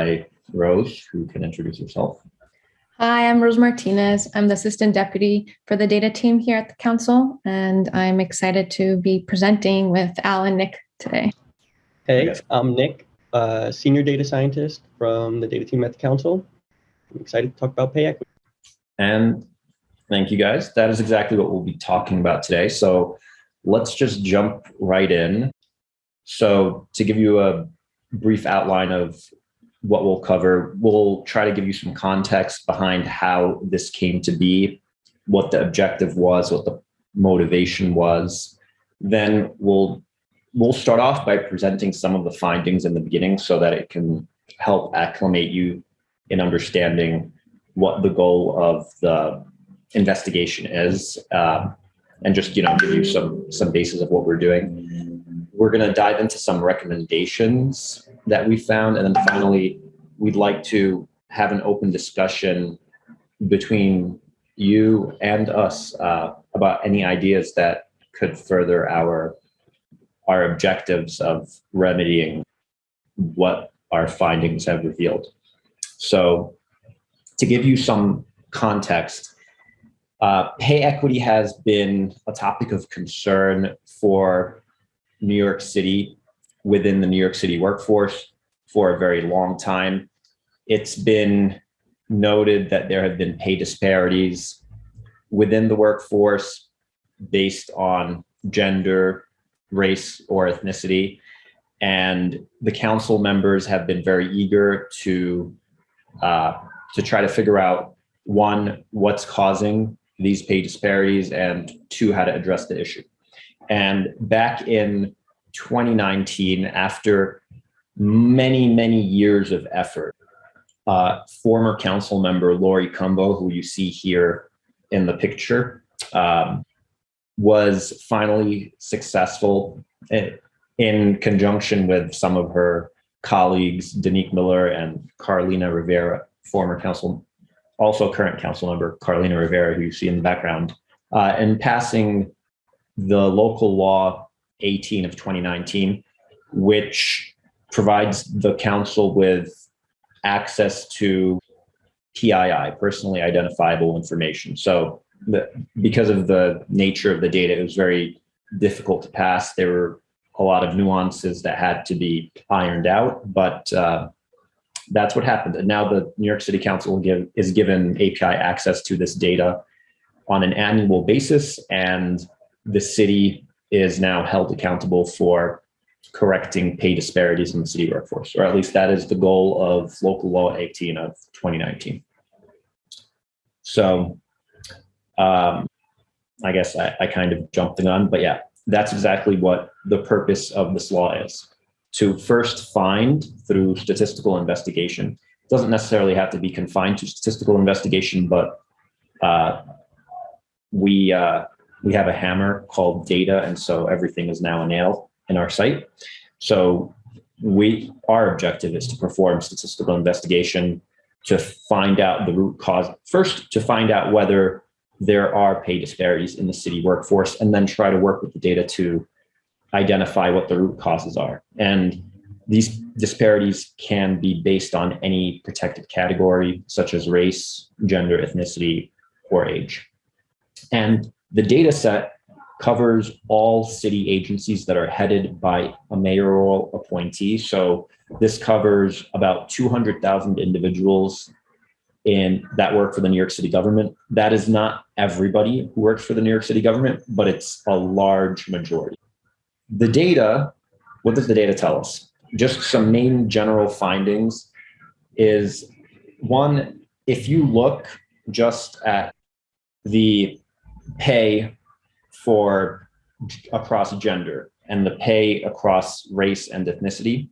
by Rose, who can introduce herself. Hi, I'm Rose Martinez. I'm the Assistant Deputy for the data team here at the Council, and I'm excited to be presenting with Al and Nick today. Hey, I'm Nick, uh, Senior Data Scientist from the data team at the Council. I'm excited to talk about pay equity. And thank you guys. That is exactly what we'll be talking about today. So let's just jump right in. So to give you a brief outline of what we'll cover. We'll try to give you some context behind how this came to be, what the objective was, what the motivation was. Then we'll we'll start off by presenting some of the findings in the beginning so that it can help acclimate you in understanding what the goal of the investigation is um, and just you know give you some some basis of what we're doing we're going to dive into some recommendations that we found. And then finally, we'd like to have an open discussion between you and us uh, about any ideas that could further our our objectives of remedying what our findings have revealed. So to give you some context, uh, pay equity has been a topic of concern for New York City within the New York City workforce for a very long time. It's been noted that there have been pay disparities within the workforce based on gender, race, or ethnicity. And the council members have been very eager to uh, to try to figure out one, what's causing these pay disparities, and two, how to address the issue. And back in 2019, after many, many years of effort, uh, former council member Laurie Cumbo, who you see here in the picture, um, was finally successful in, in, conjunction with some of her colleagues, Daneek Miller and Carlina Rivera, former council, also current council member Carlina Rivera, who you see in the background, uh, and passing the local law 18 of 2019, which provides the council with access to PII, personally identifiable information. So the, because of the nature of the data, it was very difficult to pass. There were a lot of nuances that had to be ironed out, but uh, that's what happened. And now the New York City Council give, is given API access to this data on an annual basis, and the city is now held accountable for correcting pay disparities in the city workforce, or at least that is the goal of local law 18 of 2019. So um, I guess I, I kind of jumped the gun, but yeah, that's exactly what the purpose of this law is. To first find through statistical investigation, it doesn't necessarily have to be confined to statistical investigation, but uh, we uh, we have a hammer called data, and so everything is now a nail in our sight. So we our objective is to perform statistical investigation to find out the root cause. First, to find out whether there are pay disparities in the city workforce, and then try to work with the data to identify what the root causes are. And these disparities can be based on any protected category, such as race, gender, ethnicity, or age. And the data set covers all city agencies that are headed by a mayoral appointee. So this covers about 200,000 individuals in that work for the New York City government. That is not everybody who works for the New York City government, but it's a large majority. The data, what does the data tell us? Just some main general findings is one, if you look just at the pay for across gender and the pay across race and ethnicity,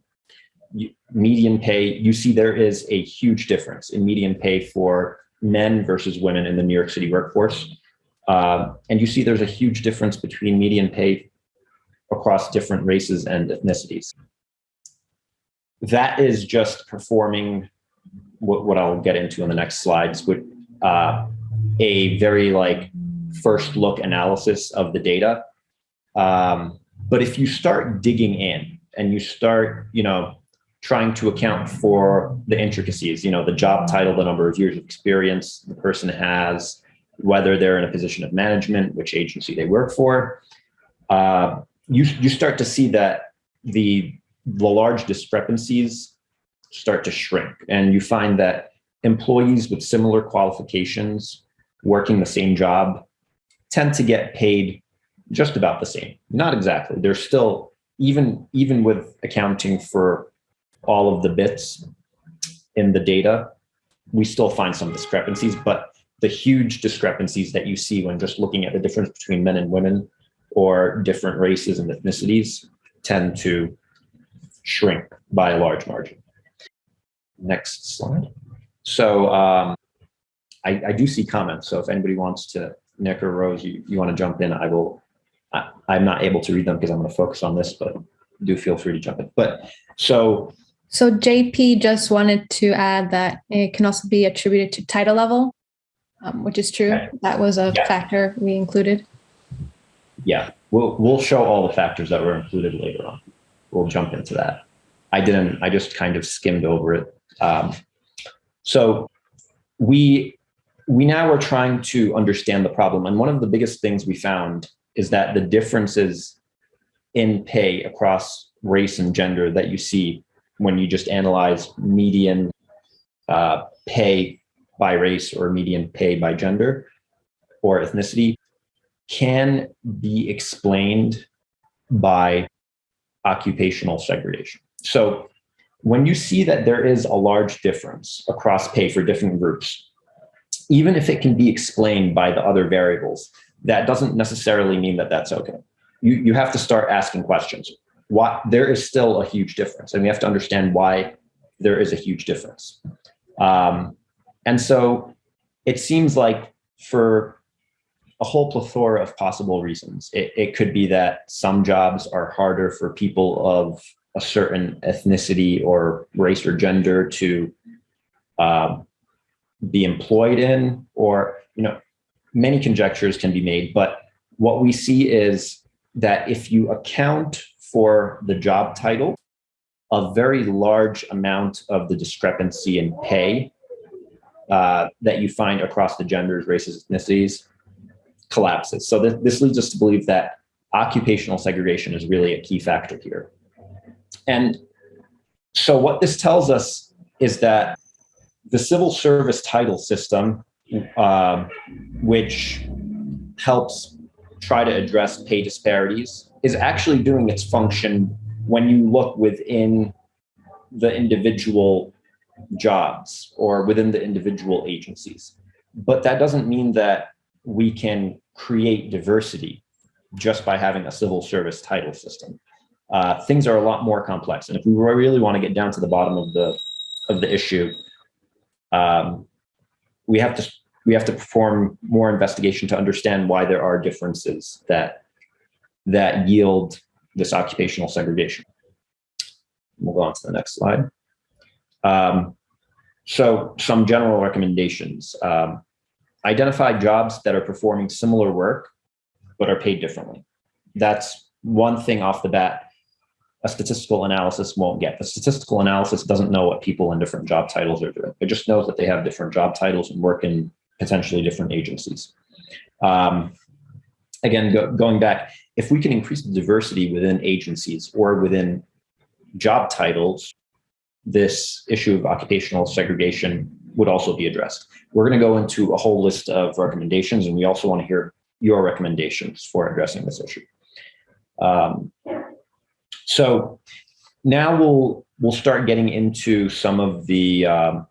median pay, you see there is a huge difference in median pay for men versus women in the New York City workforce. Uh, and you see there's a huge difference between median pay across different races and ethnicities. That is just performing what, what I'll get into in the next slides, with uh, a very like first look analysis of the data. Um, but if you start digging in and you start, you know, trying to account for the intricacies, you know, the job title, the number of years of experience the person has, whether they're in a position of management, which agency they work for. Uh, you, you start to see that the, the large discrepancies start to shrink and you find that employees with similar qualifications working the same job tend to get paid just about the same. Not exactly. There's still even even with accounting for all of the bits in the data, we still find some discrepancies, but the huge discrepancies that you see when just looking at the difference between men and women or different races and ethnicities tend to shrink by a large margin. Next slide. So um, I, I do see comments. So if anybody wants to, Nick or Rose, you, you want to jump in, I will. I, I'm not able to read them because I'm going to focus on this, but do feel free to jump in. But so So JP just wanted to add that it can also be attributed to title level, um, which is true. Okay. That was a Yeah. factor we included. yeah, we'll we'll show all the factors that were included later on. We'll jump into that. I didn't. I just kind of skimmed over it. Um, so we we now are trying to understand the problem, and one of the biggest things we found is that the differences in pay across race and gender that you see when you just analyze median uh, pay by race or median pay by gender or ethnicity can be explained by occupational segregation. So when you see that there is a large difference across pay for different groups, even if it can be explained by the other variables, that doesn't necessarily mean that that's okay. You, you have to start asking questions. Why, there is still a huge difference, and we have to understand why there is a huge difference. Um, and so it seems like for a whole plethora of possible reasons. It, it could be that some jobs are harder for people of a certain ethnicity or race or gender to um, be employed in, or, you know, many conjectures can be made. But what we see is that if you account for the job title, a very large amount of the discrepancy in pay uh, that you find across the genders, races, ethnicities collapses. So th- this leads us to believe that occupational segregation is really a key factor here. And so what this tells us is that the civil service title system, um, which helps try to address pay disparities, is actually doing its function when you look within the individual jobs or within the individual agencies. But that doesn't mean that we can create diversity just by having a civil service title system. Uh, things are a lot more complex, and if we really want to get down to the bottom of the of the issue, um, we have to we have to perform more investigation to understand why there are differences that that yield this occupational segregation. We'll go on to the next slide. Um, so some general recommendations. Um, identify jobs that are performing similar work but are paid differently. That's one thing off the bat a statistical analysis won't get. The statistical analysis doesn't know what people in different job titles are doing. It just knows that they have different job titles and work in potentially different agencies. Um, again, go, going back, if we can increase the diversity within agencies or within job titles, this issue of occupational segregation would also be addressed. We're going to go into a whole list of recommendations, and we also want to hear your recommendations for addressing this issue. Um, so now we'll we'll start getting into some of the um,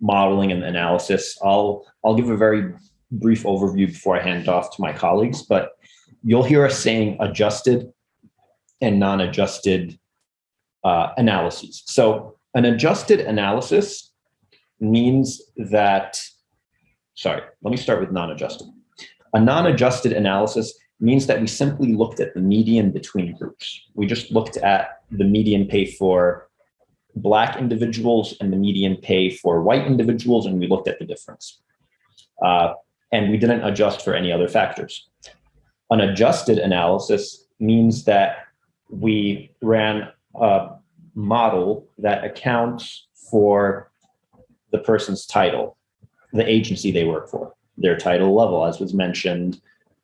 modeling and analysis. I'll I'll give a very brief overview before I hand off to my colleagues, but you'll hear us saying adjusted and non-adjusted uh, analyses. So an adjusted analysis means that, sorry, let me start with non-adjusted. A non-adjusted analysis means that we simply looked at the median between groups. We just looked at the median pay for black individuals and the median pay for white individuals, and we looked at the difference. Uh, and we didn't adjust for any other factors. An adjusted analysis means that we ran a model that accounts for the person's title, the agency they work for, their title level, as was mentioned,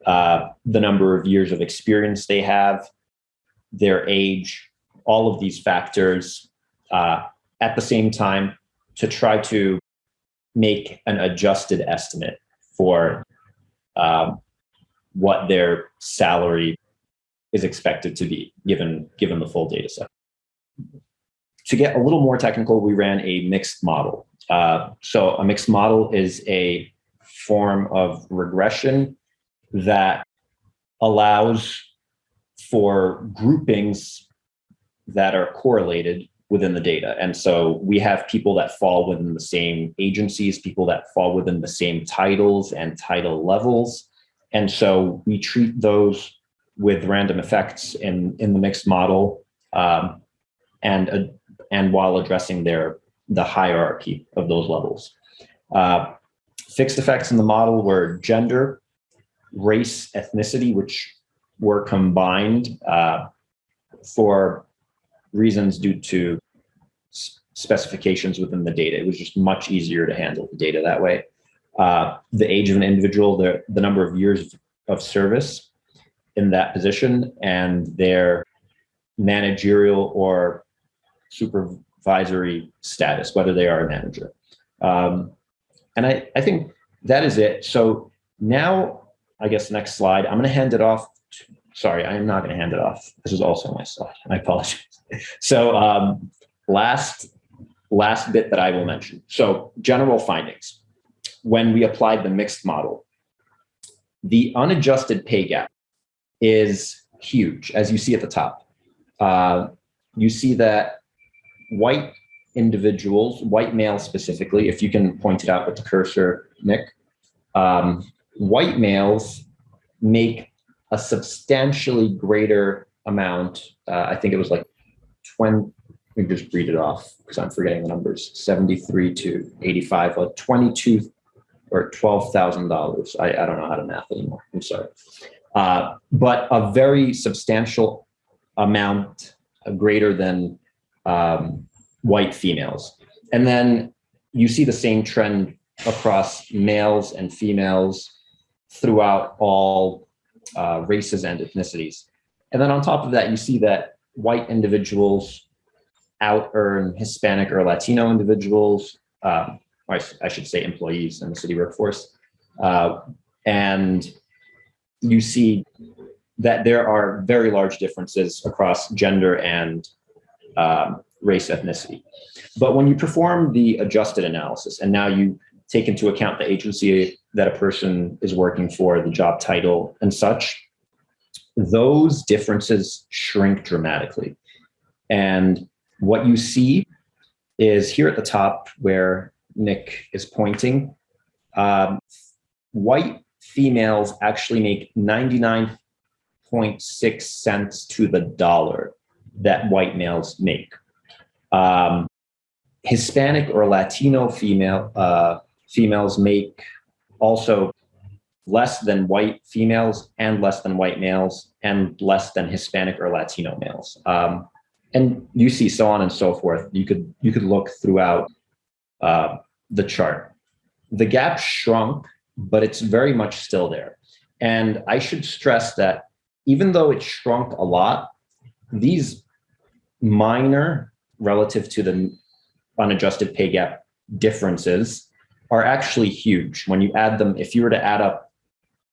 uh, the number of years of experience they have, their age, all of these factors uh, at the same time to try to make an adjusted estimate for um, what their salary is expected to be given given the full data set. To get a little more technical, we ran a mixed model. Uh, so a mixed model is a form of regression that allows for groupings that are correlated within the data. And so we have people that fall within the same agencies, people that fall within the same titles and title levels. And so we treat those with random effects in, in the mixed model um, and, uh, and while addressing their, the hierarchy of those levels. Uh, fixed effects in the model were gender, race, ethnicity, which were combined uh, for reasons due to specifications within the data. It was just much easier to handle the data that way. Uh, the age of an individual, the, the number of years of service in that position, and their managerial or supervisory status, whether they are a manager. Um, and I, I think that is it. So now, I guess next slide, I'm going to hand it off. To, sorry, I am not going to hand it off. This is also my slide. I apologize. So um, last last bit that I will mention. So general findings. When we applied the mixed model, the unadjusted pay gap is huge, as you see at the top. Uh, you see that white individuals, white males specifically, if you can point it out with the cursor, Nick, um, white males make a substantially greater amount. Uh, I think it was like 20, let me just read it off because I'm forgetting the numbers. 73 to 85, like 22 or $12,000. I, I don't know how to math anymore. I'm sorry. Uh, but a very substantial amount uh, greater than um, white females. And then you see the same trend across males and females throughout all uh, races and ethnicities. And then on top of that, you see that white individuals out earn Hispanic or Latino individuals, um, or I, I, should say employees in the city workforce. Uh, and you see that there are very large differences across gender and um, race ethnicity. But when you perform the adjusted analysis and now you take into account the agency that a person is working for, the job title and such, those differences shrink dramatically. And what you see is here at the top where Nick is pointing, um, white females actually make 99.6 cents to the dollar that white males make. Um, Hispanic or Latino female uh, females make also less than white females and less than white males and less than Hispanic or Latino males. Um, and you see so on and so forth. You could you could look throughout uh, the chart. The gap shrunk, but it's very much still there. And I should stress that even though it shrunk a lot, these minor relative to the unadjusted pay gap differences are actually huge. When you add them, if you were to add up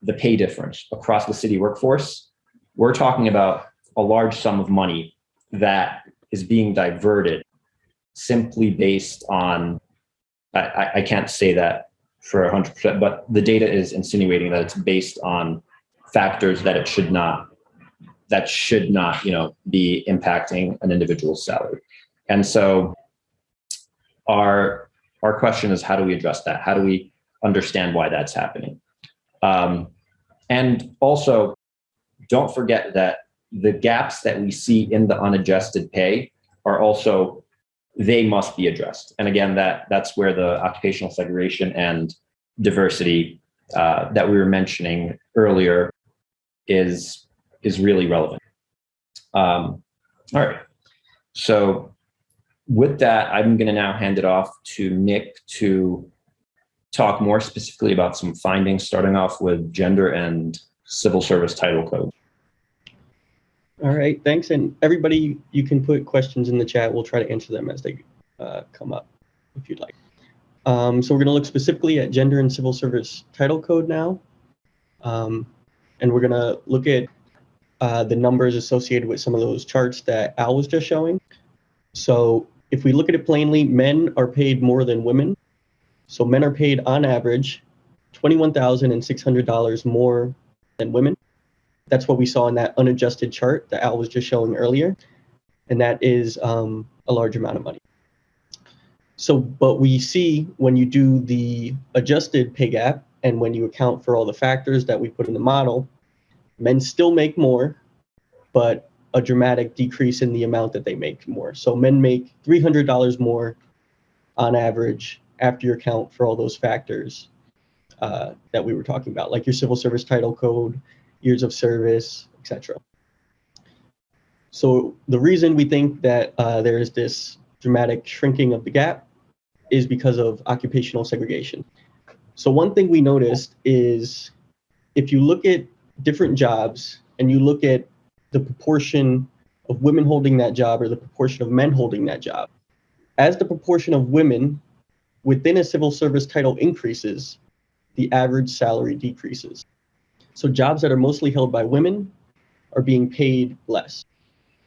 the pay difference across the city workforce, we're talking about a large sum of money that is being diverted simply based on, I, I can't say that for 100%, but the data is insinuating that it's based on factors that it should not, that should not, you know, be impacting an individual's salary. And so our, our question is how do we address that? How do we understand why that's happening? Um, and also, don't forget that the gaps that we see in the unadjusted pay are also they must be addressed. And again, that that's where the occupational segregation and diversity uh, that we were mentioning earlier is is really relevant. Um, all right, so with that, I'm going to now hand it off to Nick to talk more specifically about some findings, starting off with gender and civil service title code. All right, thanks. And everybody, you can put questions in the chat. We'll try to answer them as they uh, come up if you'd like. Um, so we're going to look specifically at gender and civil service title code now. Um, and we're going to look at uh, the numbers associated with some of those charts that Al was just showing. So if we look at it plainly, men are paid more than women. So men are paid on average $21,600 more than women. That's what we saw in that unadjusted chart that Al was just showing earlier. And that is um, a large amount of money. So, but we see when you do the adjusted pay gap and when you account for all the factors that we put in the model, men still make more, but a dramatic decrease in the amount that they make more. So men make $300 more on average after you account for all those factors uh, that we were talking about, like your civil service title code, years of service, etc. So the reason we think that uh, there is this dramatic shrinking of the gap is because of occupational segregation. So one thing we noticed is if you look at different jobs and you look at the proportion of women holding that job or the proportion of men holding that job, as the proportion of women within a civil service title increases, the average salary decreases. So jobs that are mostly held by women are being paid less.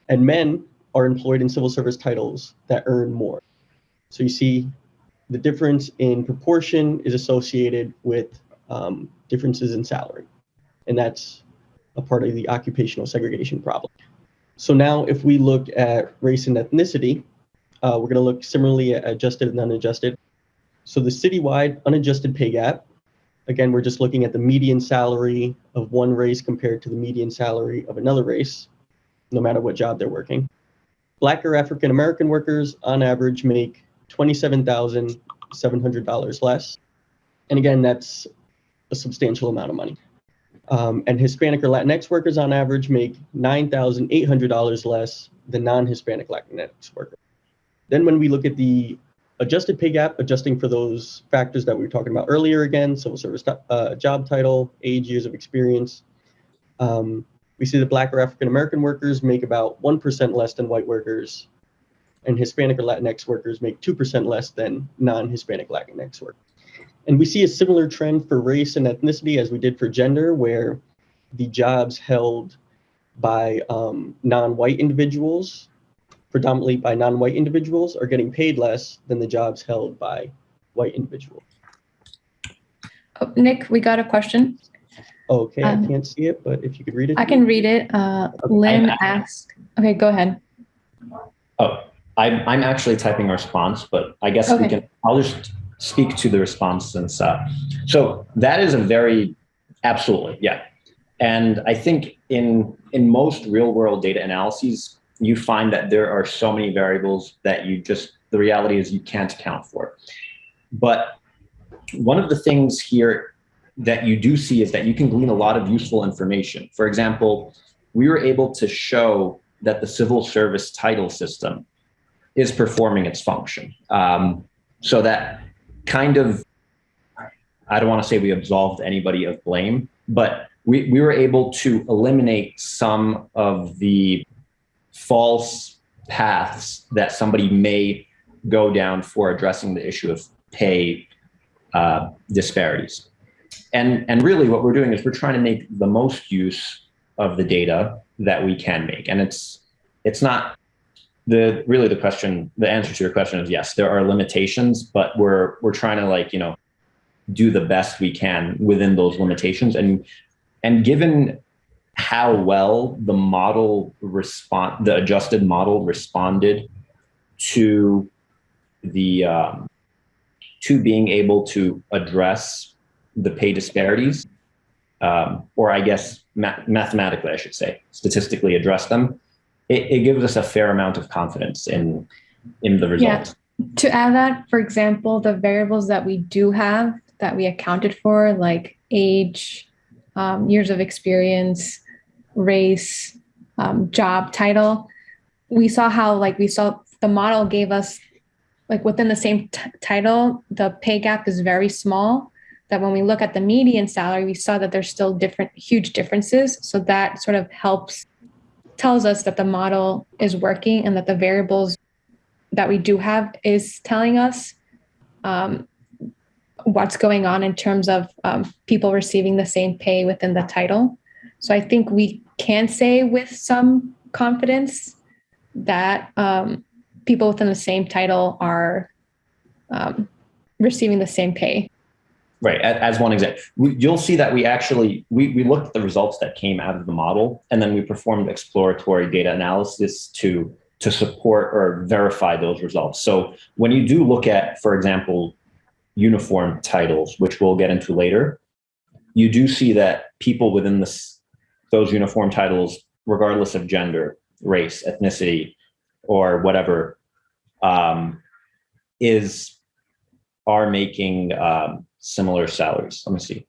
And men are employed in civil service titles that earn more. So you see the difference in proportion is associated with um, differences in salary. And that's a part of the occupational segregation problem. So now if we look at race and ethnicity, uh, we're gonna look similarly at adjusted and unadjusted. So the citywide unadjusted pay gap Again, we're just looking at the median salary of one race compared to the median salary of another race, no matter what job they're working. Black or African American workers on average make $27,700 less. And again, that's a substantial amount of money. Um, and Hispanic or Latinx workers on average make $9,800 less than non-Hispanic Latinx workers. Then when we look at the adjusted pay gap, adjusting for those factors that we were talking about earlier again, civil service uh, job title, age, years of experience. Um, we see that Black or African American workers make about 1% less than white workers, and Hispanic or Latinx workers make 2% less than non-Hispanic Latinx workers. And we see a similar trend for race and ethnicity as we did for gender, where the jobs held by um, non-white individuals predominantly by non-white individuals are getting paid less than the jobs held by white individuals. Oh, Nick, we got a question. Okay, Um, I can't see it, but if you could read it. I can read it. Uh, Lynn I- asked, okay, go ahead. Oh, I'm, I'm actually typing a response, but I guess we Okay. can, I'll just speak to the response since, uh, so that is a very, absolutely, yeah. And I think in, in most real world data analyses, you find that there are so many variables that you just, the reality is you can't account for. But one of the things here that you do see is that you can glean a lot of useful information. For example, we were able to show that the civil service title system is performing its function. Um, so that kind of, I don't want to say we absolved anybody of blame, but we, we were able to eliminate some of the false paths that somebody may go down for addressing the issue of pay uh, disparities. And, and really what we're doing is we're trying to make the most use of the data that we can make. And it's, it's not the, really the question, the answer to your question is yes, there are limitations, but we're, we're trying to like, you know, do the best we can within those limitations. And, and given how well the model respond, the adjusted model responded to the, um, to being able to address the pay disparities, um, or I guess ma mathematically, I should say, statistically address them, it, it, gives us a fair amount of confidence in in the results. Yeah. To add that, for example, the variables that we do have that we accounted for, like age, um, years of experience, race, um, job title, we saw how like we saw the model gave us like within the same t- title, the pay gap is very small. That when we look at the median salary, we saw that there's still different, huge differences. So that sort of helps, tells us that the model is working and that the variables that we do have is telling us um, what's going on in terms of um, people receiving the same pay within the title. So I think we can say with some confidence that um, people within the same title are um, receiving the same pay. Right. As one example, you'll see that we actually we, we looked at the results that came out of the model, and then we performed exploratory data analysis to to support or verify those results. So when you do look at, for example, uniform titles, which we'll get into later, you do see that people within this those uniform titles, regardless of gender, race, ethnicity, or whatever, um, is are making um, similar salaries. Let me see.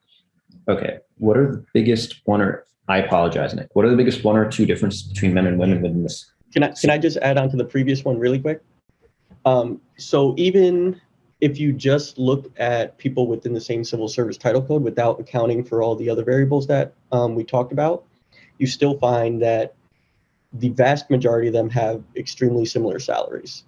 Okay, what are the biggest one or I apologize, Nick. What are the biggest one or two differences between men and women within this? Can I can I just add on to the previous one really quick? Um, so even if you just look at people within the same civil service title code without accounting for all the other variables that um, we talked about, you still find that the vast majority of them have extremely similar salaries,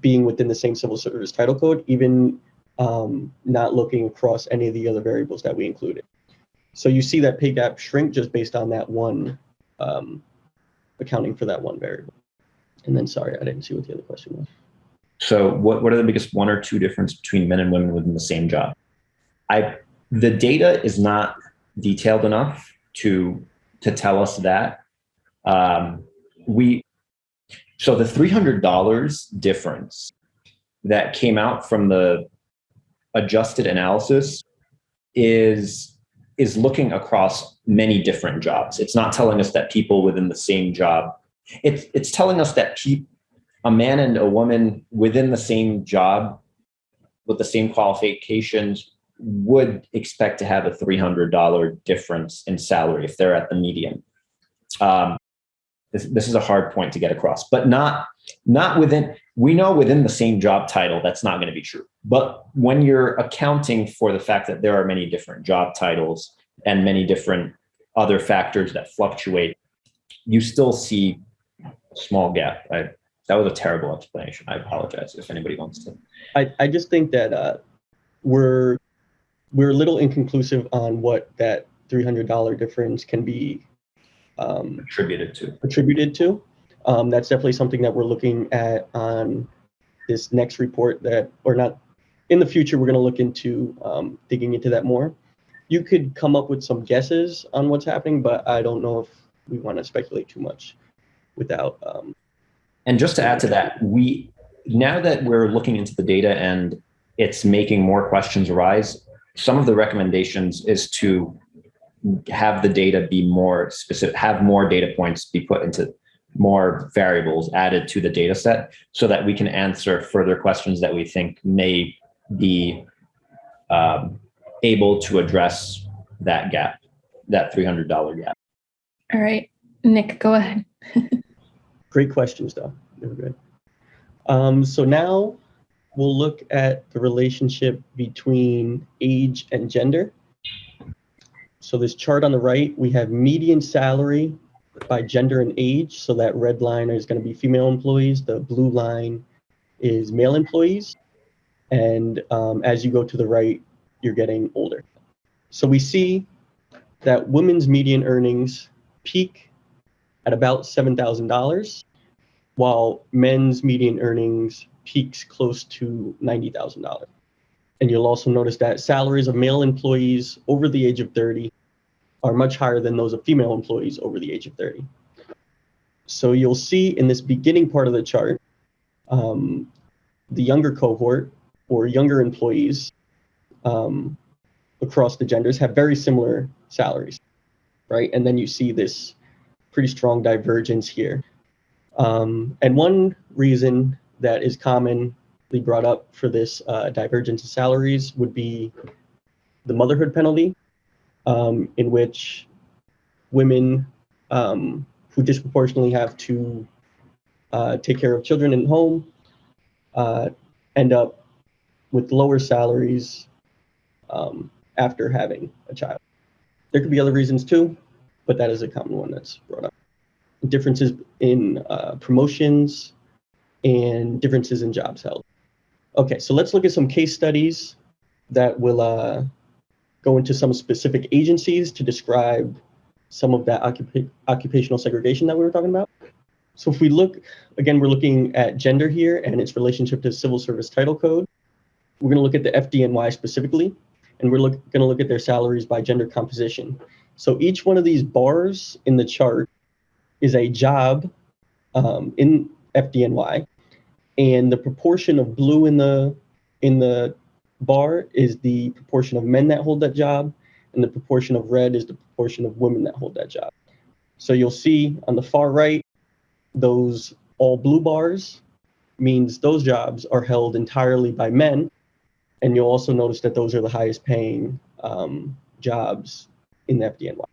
being within the same civil service title code, even um, not looking across any of the other variables that we included. So you see that pay gap shrink just based on that one um, accounting for that one variable. And then, sorry, I didn't see what the other question was. So what, what are the biggest one or two difference between men and women within the same job? I the data is not detailed enough to to tell us that. Um, we so the three hundred dollars difference that came out from the adjusted analysis is is looking across many different jobs. It's not telling us that people within the same job. It's it's telling us that pe- a man and a woman within the same job with the same qualifications would expect to have a $300 difference in salary if they're at the median. Um, this, this is a hard point to get across, but not not within. We know within the same job title that's not going to be true. But when you're accounting for the fact that there are many different job titles and many different other factors that fluctuate, you still see a small gap. I, that was a terrible explanation. I apologize if anybody wants to. I, I just think that uh, we're we're a little inconclusive on what that $300 difference can be um, attributed to. attributed to. Um, that's definitely something that we're looking at on this next report that, or not, in the future, we're going to look into um, digging into that more. You could come up with some guesses on what's happening, but I don't know if we want to speculate too much without. Um, And just to add to that, we now that we're looking into the data and it's making more questions arise, some of the recommendations is to have the data be more specific, have more data points be put into more variables added to the data set so that we can answer further questions that we think may be um, able to address that gap, that $300 gap. All right, Nick, go ahead. Great questions, though. They were good. Um, so now we'll look at the relationship between age and gender. So this chart on the right, we have median salary by gender and age. So that red line is going to be female employees. The blue line is male employees. And um, as you go to the right, you're getting older. So we see that women's median earnings peak at about $7,000, while men's median earnings peaks close to $90,000. And you'll also notice that salaries of male employees over the age of 30 are much higher than those of female employees over the age of 30. So you'll see in this beginning part of the chart, um, the younger cohort or younger employees um, across the genders have very similar salaries, right? And then you see this pretty strong divergence here. Um, and one reason that is commonly brought up for this uh, divergence in salaries would be the motherhood penalty, um, in which women um, who disproportionately have to uh, take care of children in home uh, end up with lower salaries um, after having a child. There could be other reasons too, but that is a common one that's brought up. Differences in uh, promotions and differences in jobs held. Okay, so let's look at some case studies that will uh, go into some specific agencies to describe some of that occupa- occupational segregation that we were talking about. So if we look, again, we're looking at gender here and its relationship to civil service title code. We're going to look at the FDNY specifically, and we're going to look at their salaries by gender composition. So each one of these bars in the chart is a job um, in FDNY, and the proportion of blue in the in the bar is the proportion of men that hold that job, and the proportion of red is the proportion of women that hold that job. So you'll see on the far right, those all blue bars means those jobs are held entirely by men. And you'll also notice that those are the highest paying um, jobs in the FDNY.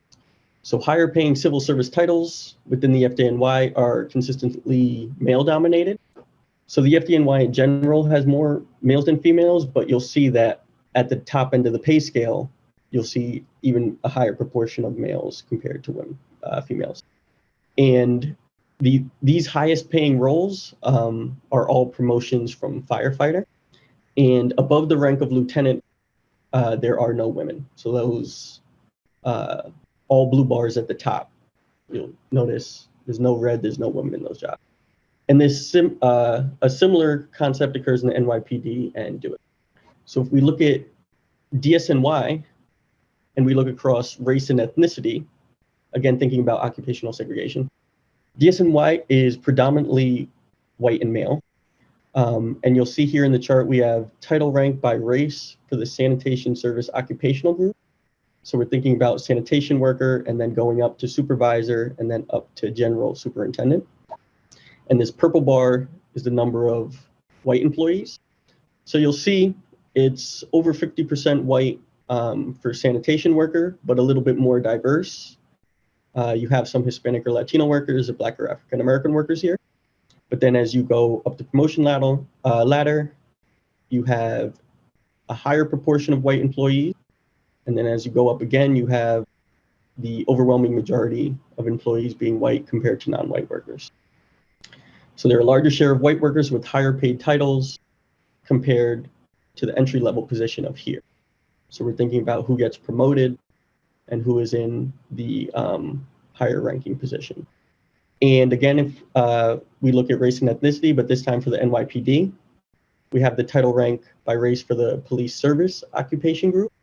So higher paying civil service titles within the FDNY are consistently male dominated. So the FDNY in general has more males than females, but you'll see that at the top end of the pay scale, you'll see even a higher proportion of males compared to women, uh, females. And the these highest paying roles um, are all promotions from firefighter, and above the rank of lieutenant, uh, there are no women. So those uh, all blue bars at the top, you'll notice there's no red, there's no women in those jobs. And this sim, uh, a similar concept occurs in the NYPD and DoIT. So if we look at DSNY and we look across race and ethnicity, again thinking about occupational segregation, DSNY is predominantly white and male. Um, and you'll see here in the chart, we have title rank by race for the sanitation service occupational group. So we're thinking about sanitation worker and then going up to supervisor and then up to general superintendent. And this purple bar is the number of white employees. So you'll see it's over 50% white um, for sanitation worker, but a little bit more diverse uh, you have some Hispanic or Latino workers, or Black or African American workers here. But then as you go up the promotion ladder, uh, ladder, you have a higher proportion of white employees. And then as you go up again, you have the overwhelming majority of employees being white compared to non-white workers. So there are a larger share of white workers with higher paid titles compared to the entry level position of here. So we're thinking about who gets promoted and who is in the um, higher ranking position. And again, if uh, we look at race and ethnicity, but this time for the NYPD, we have the title rank by race for the police service occupation group.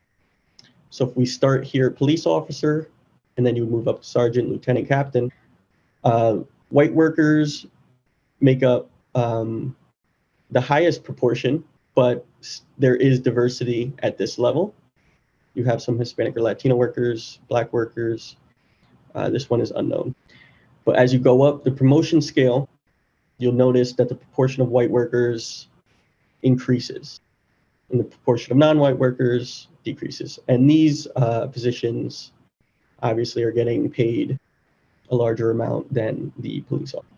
So if we start here, police officer, and then you move up to sergeant, lieutenant, captain, uh, white workers make up um, the highest proportion, but there is diversity at this level. You have some Hispanic or Latino workers, Black workers. Uh, this one is unknown. But as you go up the promotion scale, you'll notice that the proportion of white workers increases and the proportion of non-white workers decreases. And these uh, positions obviously are getting paid a larger amount than the police officer.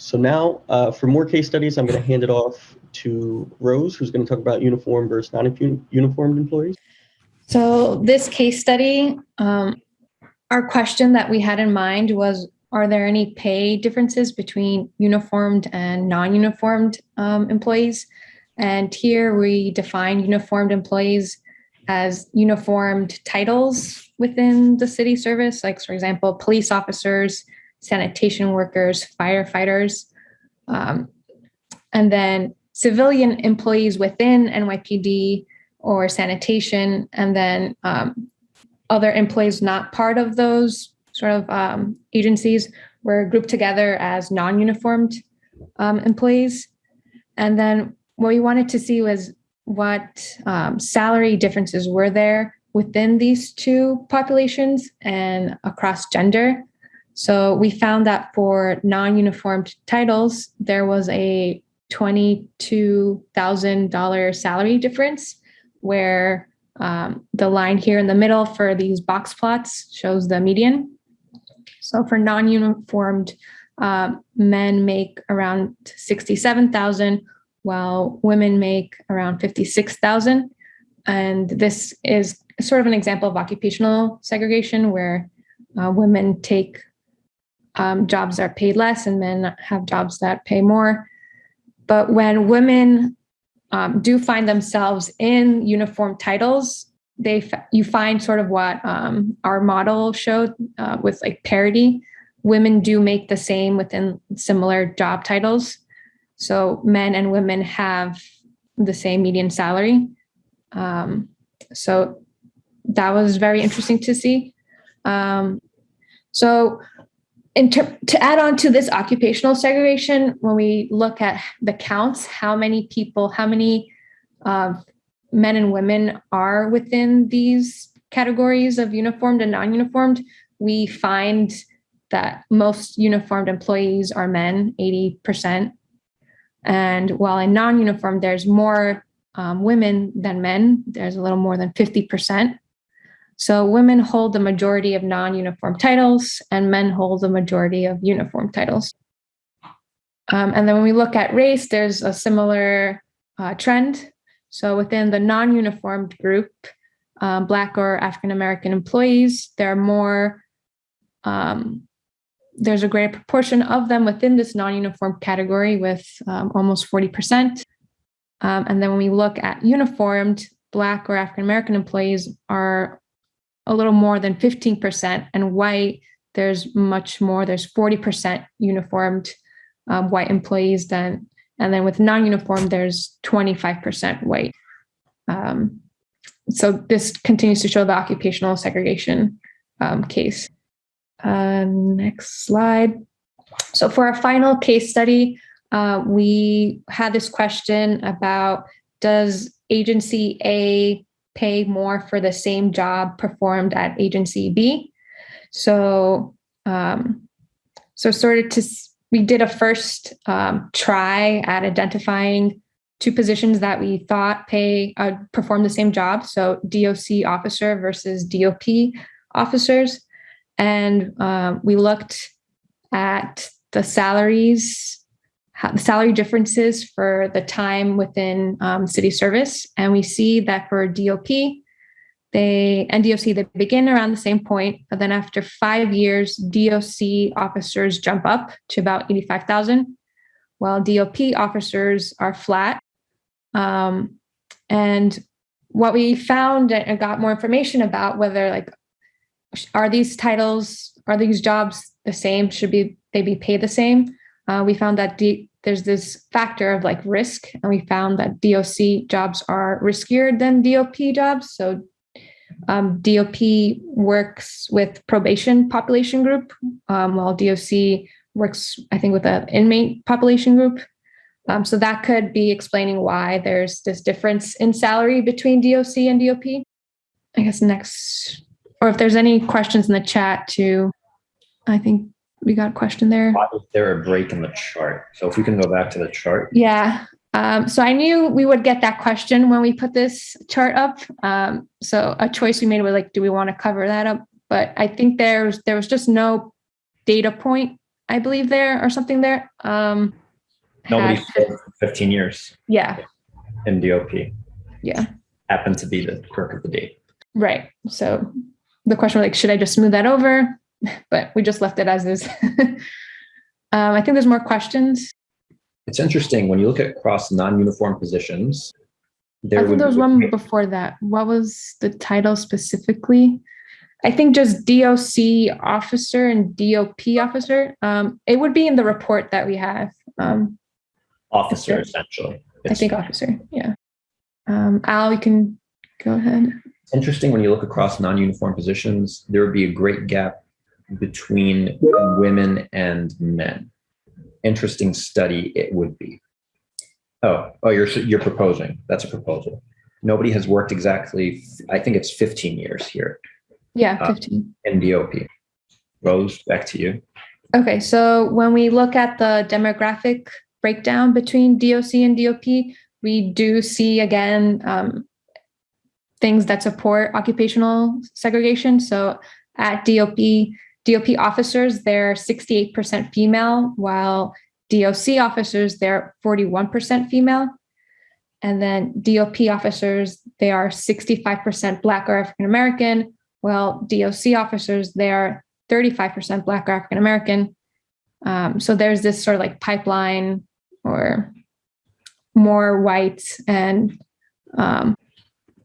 So now uh, for more case studies, I'm going to hand it off to Rose, who's going to talk about uniform versus non-uniformed employees. So, this case study, um, our question that we had in mind was Are there any pay differences between uniformed and non uniformed um, employees? And here we define uniformed employees as uniformed titles within the city service, like, for example, police officers, sanitation workers, firefighters. Um, and then civilian employees within NYPD or sanitation, and then um, other employees not part of those sort of um, agencies were grouped together as non-uniformed um, employees. And then what we wanted to see was what um, salary differences were there within these two populations and across gender. So we found that for non-uniformed titles, there was a $22,000 salary difference where um, the line here in the middle for these box plots shows the median. So for non-uniformed um, men make around 67,000 while women make around 56,000. And this is sort of an example of occupational segregation where uh, women take um, jobs are paid less and men have jobs that pay more. But when women um, do find themselves in uniform titles, they you find sort of what um, our model showed uh, with like parity. Women do make the same within similar job titles, so men and women have the same median salary. Um, so that was very interesting to see. Um, so ter- to add on to this occupational segregation, when we look at the counts, how many people, how many uh, men and women are within these categories of uniformed and non-uniformed, we find that most uniformed employees are men, 80%. And while in non-uniform, there's more um, women than men, there's a little more than 50%. So women hold the majority of non-uniform titles and men hold the majority of uniform titles. Um, and then when we look at race, there's a similar uh, trend. So within the non-uniformed group, um, Black or African American employees, there are more, um, there's a greater proportion of them within this non-uniform category with um, almost 40%. Um, and then when we look at uniformed, Black or African American employees are a little more than 15%, and white, there's much more, there's 40% uniformed um, white employees then. And then with non-uniform, there's 25% white. Um, so this continues to show the occupational segregation um, case. Uh, next slide. So for our final case study, uh, we had this question about does agency A pay more for the same job performed at agency B. So, um, so sort of to we did a first um, try at identifying two positions that we thought pay uh, perform the same job. So DOC officer versus DOP officers, and uh, we looked at the salaries salary differences for the time within um, city service. And we see that for DOP, they and DOC they begin around the same point, but then after five years, DOC officers jump up to about 85,000, while DOP officers are flat. Um, and what we found and got more information about whether like are these titles are these jobs the same should be they be paid the same uh, we found that D- there's this factor of like risk, and we found that DOC jobs are riskier than DOP jobs. So um, DOP works with probation population group, um, while DOC works, I think, with an inmate population group. Um, so that could be explaining why there's this difference in salary between DOC and DOP. I guess next, or if there's any questions in the chat too, I think we got a question there. Why was there a break in the chart? So if we can go back to the chart. Yeah. Um, so I knew we would get that question when we put this chart up. Um, so a choice we made was like, do we want to cover that up? But I think there's there was just no data point, I believe there or something there. Um, Nobody had, 15 years. Yeah. In DOP. Yeah. Happened to be the quirk of the day. Right. So the question was like, should I just smooth that over? But we just left it as is. um, I think there's more questions. It's interesting when you look at across non-uniform positions. There I think there was one before that. What was the title specifically? I think just DOC officer and DOP officer. Um, it would be in the report that we have. Um, officer, essentially. It's I think officer. Yeah. Um, Al, you can go ahead. It's interesting when you look across non-uniform positions. There would be a great gap between women and men. Interesting study it would be. Oh, oh, you're you're proposing. That's a proposal. Nobody has worked exactly. I think it's 15 years here. Yeah, 15. Uh, in DOP. Rose, back to you. Okay, so when we look at the demographic breakdown between DOC and DOP, we do see again um, things that support occupational segregation. So at DOP, DOP officers, they're 68% female, while DOC officers, they're 41% female. And then DOP officers, they are 65% Black or African American, while DOC officers, they are 35% Black or African American. Um, so there's this sort of like pipeline or more white and um,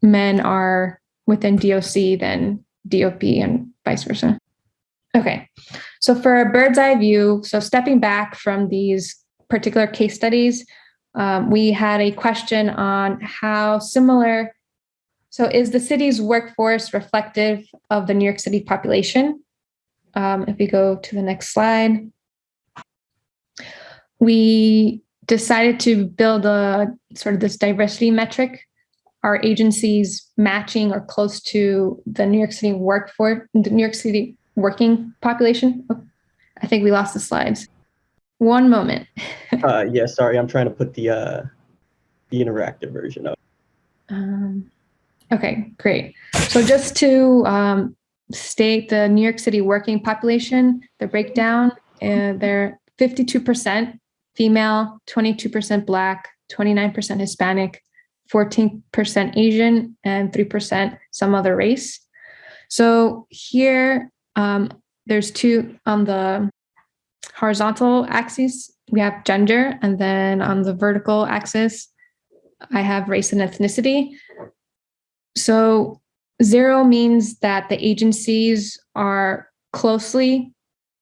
men are within DOC than DOP and vice versa. Okay, so for a bird's eye view, so stepping back from these particular case studies, um, we had a question on how similar, so is the city's workforce reflective of the New York City population? Um, if we go to the next slide, we decided to build a sort of this diversity metric. Our agencies matching or close to the New York City workforce, the New York City working population. Oh, I think we lost the slides. One moment. Uh, yeah, sorry, I'm trying to put the uh, the interactive version up. Um, okay, great. So just to um, state the New York City working population, the breakdown, uh, they're 52% female, 22% Black, 29% Hispanic, 14% Asian, and 3% some other race. So here, um, there's two on the horizontal axis, we have gender, and then on the vertical axis, I have race and ethnicity. So zero means that the agencies are closely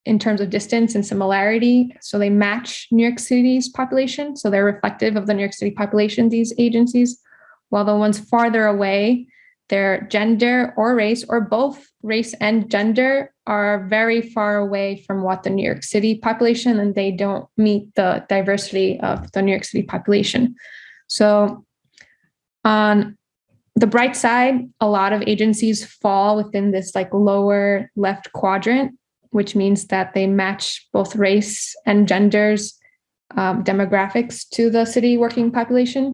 in terms of distance and similarity. So they match New York City's population. So they're reflective of the New York City population, these agencies, while the ones farther away, their gender or race, or both race and gender, are very far away from what the New York City population, and they don't meet the diversity of the New York City population. So on the bright side, a lot of agencies fall within this like lower left quadrant which means that they match both race and genders um, demographics to the city working population.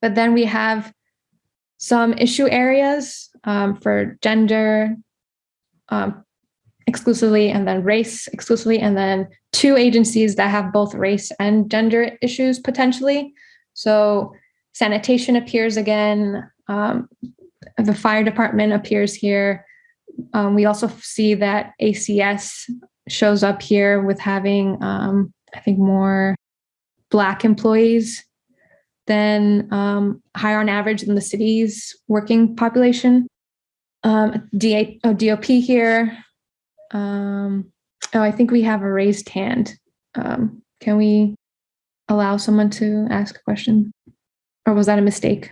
But then we have some issue areas um, for gender um, exclusively and then race exclusively, and then two agencies that have both race and gender issues potentially. So sanitation appears again, um, the fire department appears here, um, we also see that ACS shows up here with having, um, I think, more Black employees than um, higher on average than the city's working population. Um, DA, oh, DOP here. Um, oh, I think we have a raised hand. Um, can we allow someone to ask a question? Or was that a mistake?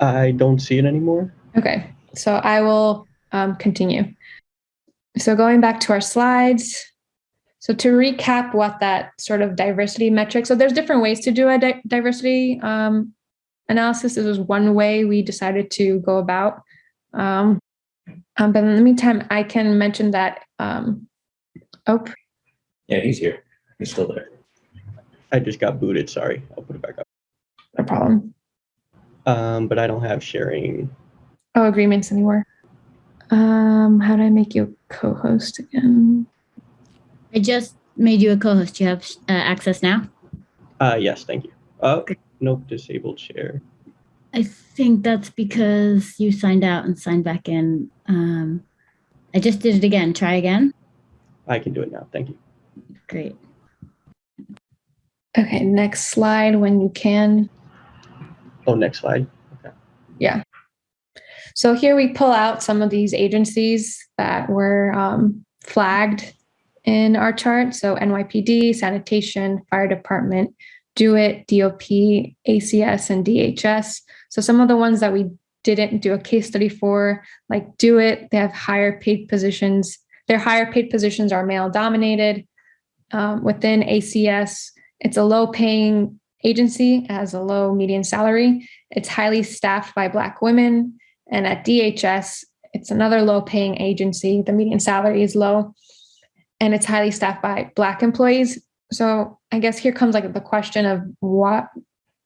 I don't see it anymore. Okay. So I will um, continue. So going back to our slides. So to recap what that sort of diversity metric, so there's different ways to do a di diversity um, analysis. This was one way we decided to go about. Um, um, but in the meantime, I can mention that, um, oh. Yeah, he's here. He's still there. I just got booted, sorry. I'll put it back up. No problem. Um, but I don't have sharing Oh, agreements anymore. Um, how do I make you a co-host again? I just made you a co-host. You have uh, access now? Uh, yes, thank you. Oh, nope, disabled share. I think that's because you signed out and signed back in. Um, I just did it again. Try again. I can do it now. Thank you. Great. Okay, next slide when you can. Oh, next slide. Okay. Yeah. So here we pull out some of these agencies that were um, flagged in our chart. So NYPD, sanitation, fire department, DoIT, DOP, ACS, and DHS. So some of the ones that we didn't do a case study for, like DoIT, they have higher paid positions. Their higher paid positions are male dominated. Um, within ACS, it's a low paying agency, has a low median salary. It's highly staffed by Black women. And at DHS, it's another low paying agency. The median salary is low and it's highly staffed by Black employees. So I guess here comes like the question of what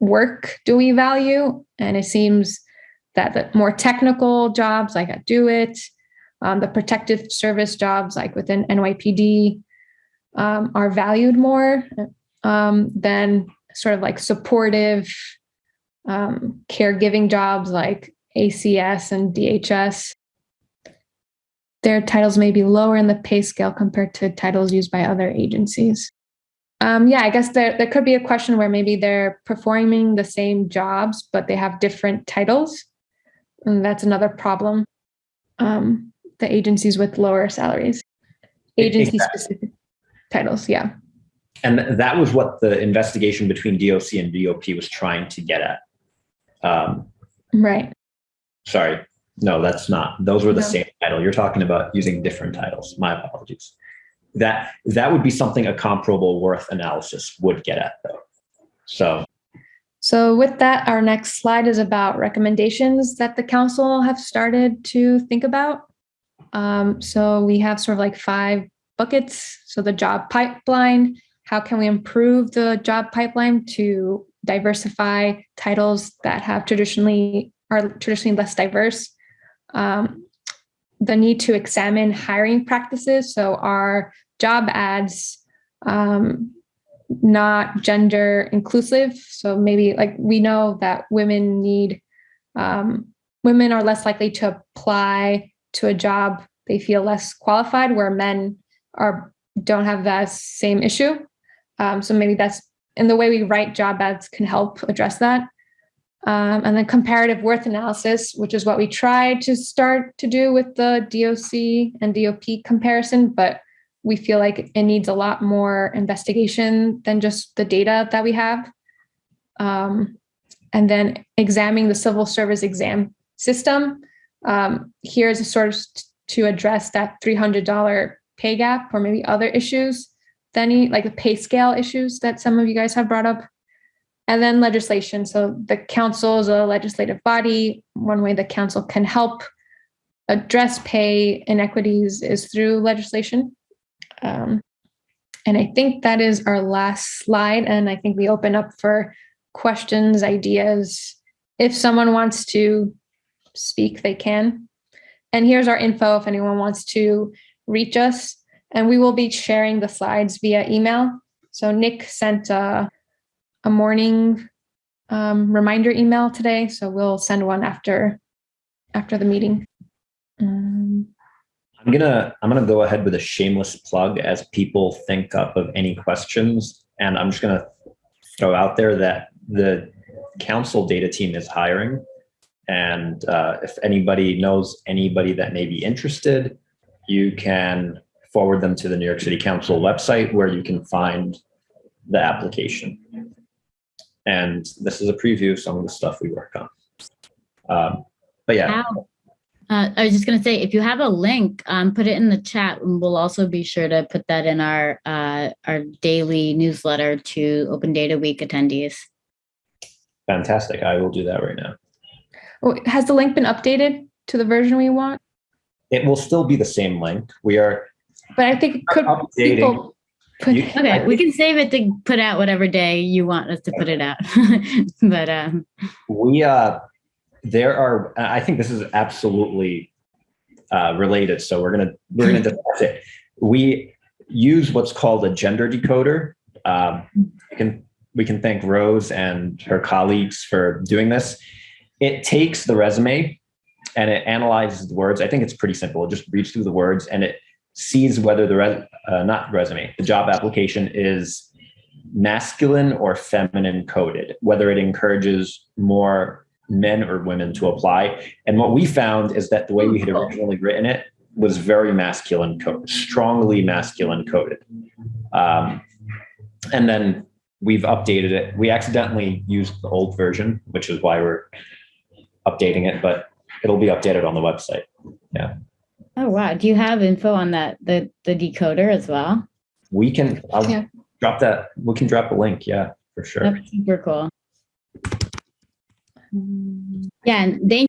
work do we value? And it seems that the more technical jobs like at DoIT, um, the protective service jobs, like within NYPD, um, are valued more um, than sort of like supportive um, caregiving jobs like ACS and DHS. Their titles may be lower in the pay scale compared to titles used by other agencies. Um, yeah, I guess there, there could be a question where maybe they're performing the same jobs, but they have different titles. And that's another problem. Um, the agencies with lower salaries, agency specific titles. Yeah. And that was what the investigation between DOC and DOP was trying to get at. Um, Right. sorry, no, that's not. Those were the No. same title. You're talking about using different titles. My apologies. That that would be something a comparable worth analysis would get at, though. So So with that, our next slide is about recommendations that the council have started to think about. Um, so we have sort of like five buckets. So the job pipeline, how can we improve the job pipeline to diversify titles that have traditionally are traditionally less diverse? Um, the need to examine hiring practices. So our job ads um, not gender inclusive. So maybe like we know that women need, um, women are less likely to apply to a job they feel less qualified, where men are don't have that same issue. Um, so maybe that's and the way we write job ads can help address that. Um, and then comparative worth analysis, which is what we tried to start to do with the DOC and DOP comparison, but we feel like it needs a lot more investigation than just the data that we have. Um, and then examining the civil service exam system. Um, here's a sort of to address that $300 pay gap or maybe other issues, then like the pay scale issues that some of you guys have brought up. And then legislation. So the council is a legislative body. One way the council can help address pay inequities is through legislation. Um, and I think that is our last slide. And I think we open up for questions, ideas. If someone wants to speak, they can. And here's our info if anyone wants to reach us. And we will be sharing the slides via email. So Nick sent a, a morning um, reminder email today. So we'll send one after after the meeting. Um, I'm gonna I'm gonna go ahead with a shameless plug as people think up of any questions, and I'm just gonna throw out there that the council data team is hiring, and uh, if anybody knows anybody that may be interested, you can forward them to the New York City Council website where you can find the application. And this is a preview of some of the stuff we work on. Um, but yeah, Ow. Uh, I was just gonna say, if you have a link, um, put it in the chat, and we'll also be sure to put that in our uh, our daily newsletter to Open Data Week attendees. fantastic. I will do that right now. oh, has the link been updated to the version we want? It will still be the same link. We are But I think could updating. people put, Okay, we can save it to put out whatever day you want us to put it out. but um, We uh, there are. I think this is absolutely uh, related. So we're gonna we're gonna discuss it. We use what's called a gender decoder. Um, we can we can thank Rose and her colleagues for doing this. It takes the resume and it analyzes the words. I think it's pretty simple. It just reads through the words and it sees whether the res, uh, not resume, the job application is masculine or feminine coded, whether it encourages more men or women to apply. And what we found is that the way we had originally written it was very masculine coded, strongly masculine coded. Um, and then we've updated it. We accidentally used the old version, which is why we're updating it, but it'll be updated on the website. Oh wow, do you have info on that the the decoder as well? We can I'll Yeah. drop that. We can drop a link. Yeah, for sure. That's super cool. Yeah, and thank